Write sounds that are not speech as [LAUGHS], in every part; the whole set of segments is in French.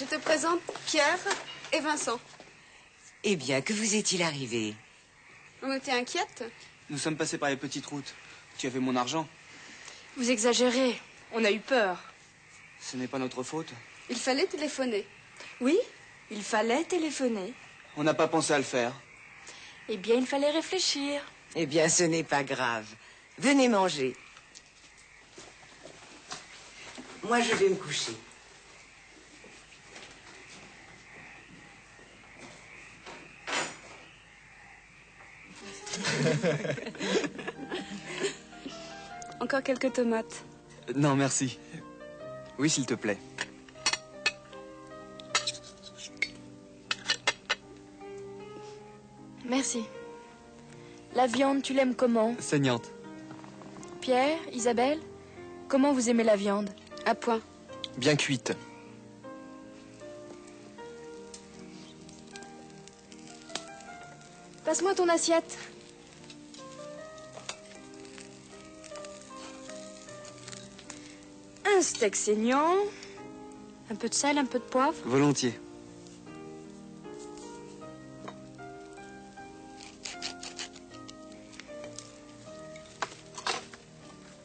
Je te présente Pierre et Vincent. Eh bien, que vous est-il arrivé? On était inquiète. Nous sommes passés par les petites routes. Tu avais mon argent. Vous exagérez. On a eu peur. Ce n'est pas notre faute. Il fallait téléphoner. Oui, il fallait téléphoner. On n'a pas pensé à le faire. Eh bien, il fallait réfléchir. Eh bien, ce n'est pas grave. Venez manger. Moi, je vais me coucher. [LAUGHS] Encore quelques tomates. Non, merci. Oui, s'il te plaît. Merci. La viande, tu l'aimes comment? Saignante. Pierre, Isabelle, comment vous aimez la viande? À point. Bien cuite. Passe-moi ton assiette. Steak saignant. Un peu de sel, un peu de poivre. Volontiers.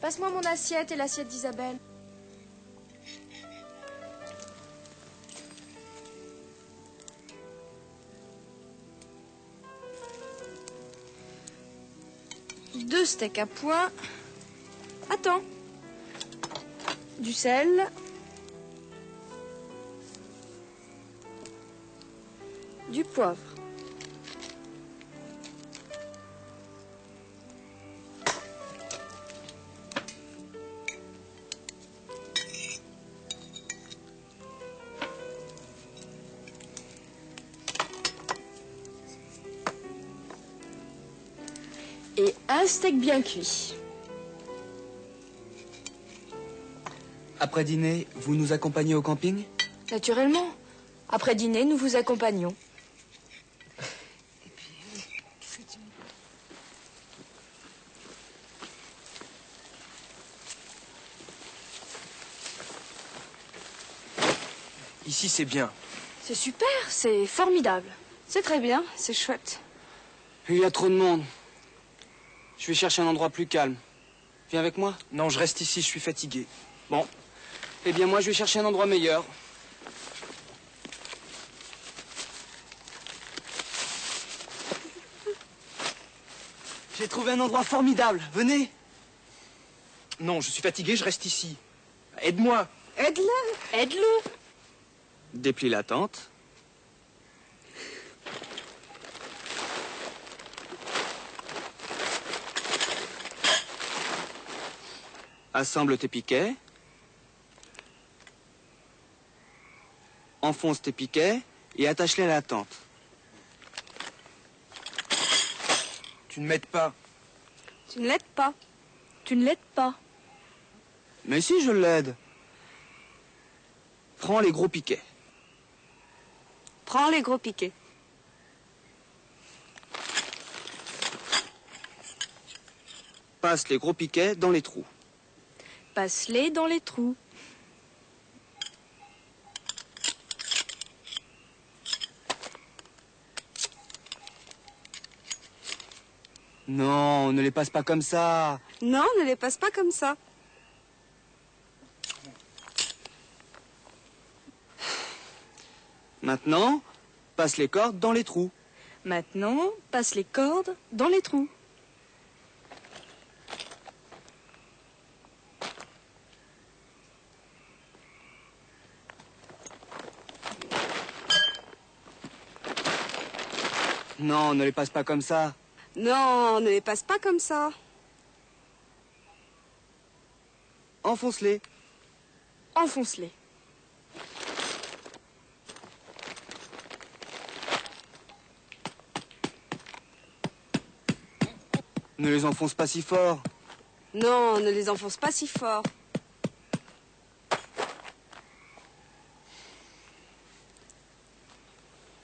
Passe-moi mon assiette et l'assiette d'Isabelle. Deux steaks à point. Attends. Du sel. Du poivre. Et un steak bien cuit. Après dîner, vous nous accompagnez au camping Naturellement. Après dîner, nous vous accompagnons. Ici, c'est bien. C'est super, c'est formidable. C'est très bien, c'est chouette. Il y a trop de monde. Je vais chercher un endroit plus calme. Viens avec moi Non, je reste ici, je suis fatigué. Bon. Eh bien, moi, je vais chercher un endroit meilleur. J'ai trouvé un endroit formidable. Venez. Non, je suis fatigué, je reste ici. Aide-moi. Aide-le. Aide-le. Déplie la tente. Assemble tes piquets. Enfonce tes piquets et attache-les à la tente. Tu ne m'aides pas. Tu ne l'aides pas. Tu ne l'aides pas. Mais si, je l'aide. Prends les gros piquets. Prends les gros piquets. Passe les gros piquets dans les trous. Passe-les dans les trous. Non, ne les passe pas comme ça. Non, ne les passe pas comme ça. Maintenant, passe les cordes dans les trous. Maintenant, passe les cordes dans les trous. Non, ne les passe pas comme ça. Non, ne les passe pas comme ça. Enfonce-les. Enfonce-les. Ne les enfonce pas si fort. Non, ne les enfonce pas si fort.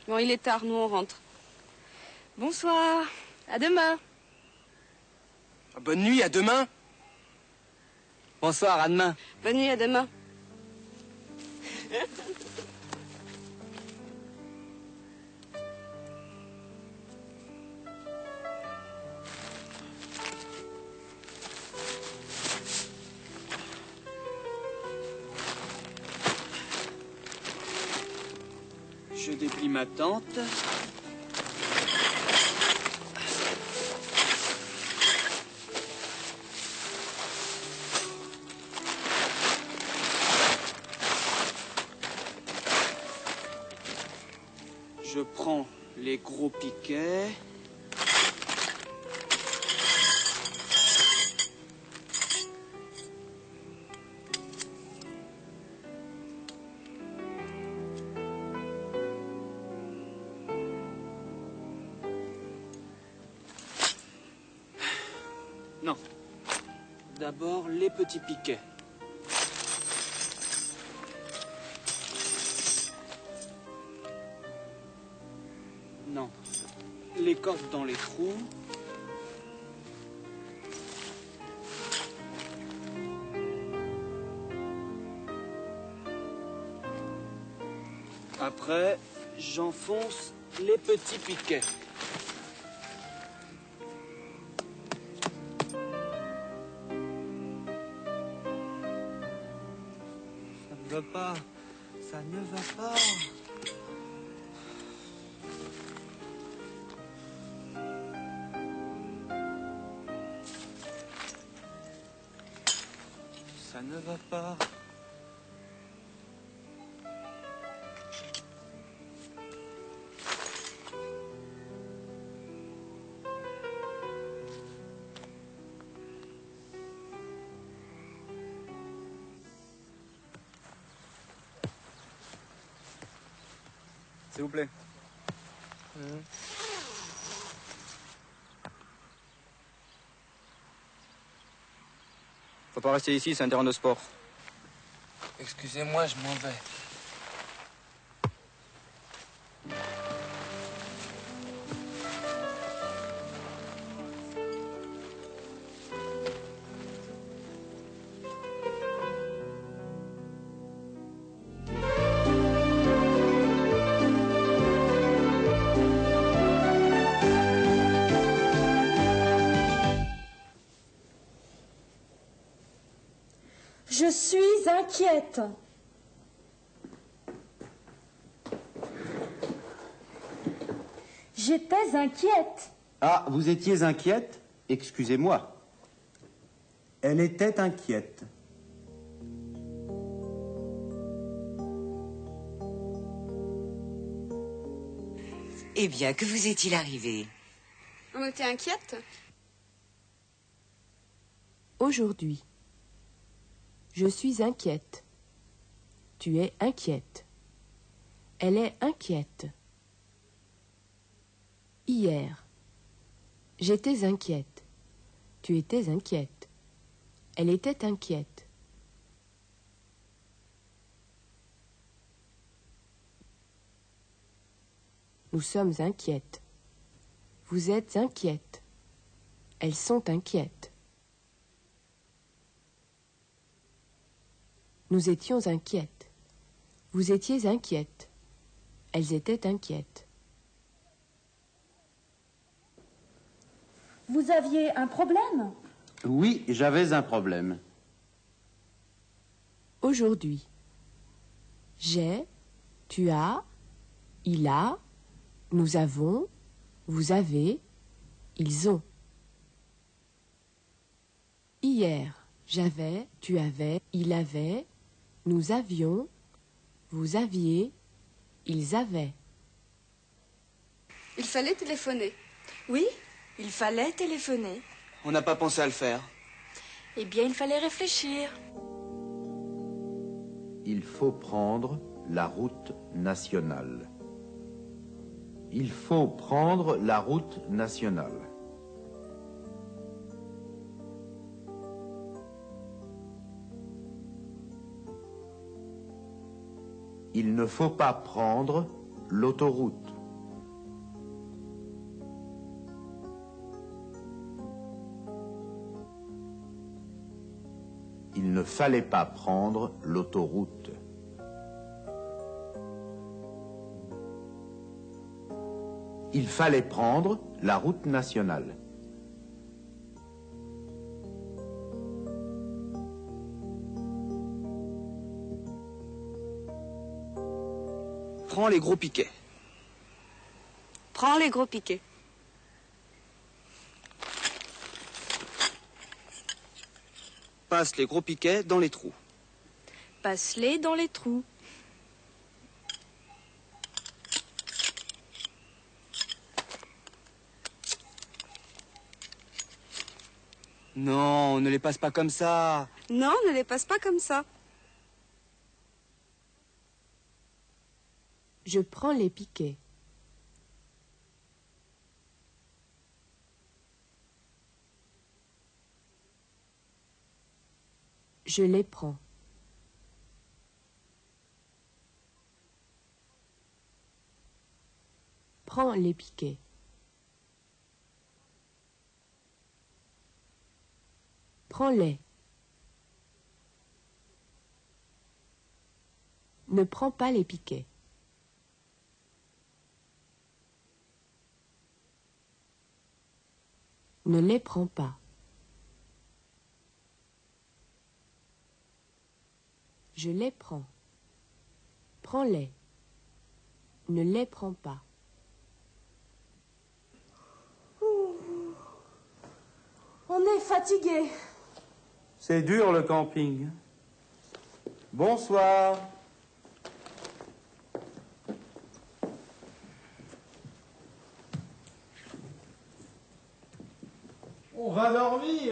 Bon, il est tard, nous on rentre. Bonsoir. À demain. Bonne nuit, à demain. Bonsoir, à demain. Bonne nuit, à demain. Je déplie ma tente. Non. D'abord les petits piquets. Non. Les cordes dans les trous. Après, j'enfonce les petits piquets. Ça ne va pas. Ça ne va pas. Ne va pas. S'il vous plaît. Faut pas rester ici, c'est un terrain de sport. Excusez-moi, je m'en vais. Suis inquiète. J'étais inquiète. Ah, vous étiez inquiète? Excusez-moi. Elle était inquiète. Eh bien, que vous est-il arrivé? On était inquiète Aujourd'hui. Je suis inquiète. Tu es inquiète. Elle est inquiète. Hier. J'étais inquiète. Tu étais inquiète. Elle était inquiète. Nous sommes inquiètes. Vous êtes inquiètes. Elles sont inquiètes. Nous étions inquiètes. Vous étiez inquiètes. Elles étaient inquiètes. Vous aviez un problème? Oui, j'avais un problème. Aujourd'hui. J'ai, tu as, il a, nous avons, vous avez, ils ont. Hier, j'avais, tu avais, il avait, nous avions, vous aviez, ils avaient. Il fallait téléphoner. Oui, il fallait téléphoner. On n'a pas pensé à le faire. Eh bien, il fallait réfléchir. Il faut prendre la route nationale. Il faut prendre la route nationale. Il ne faut pas prendre l'autoroute. Il ne fallait pas prendre l'autoroute. Il fallait prendre la route nationale. Prends les gros piquets. Prends les gros piquets. Passe les gros piquets dans les trous. Passe-les dans les trous. Non, ne les passe pas comme ça. Non, ne les passe pas comme ça. Je prends les piquets. Je les prends. Prends les piquets. Prends-les. Ne prends pas les piquets. Ne les prends pas. Je les prends. Prends-les. Ne les prends pas. On est fatigué. C'est dur le camping. Bonsoir. On va dormir.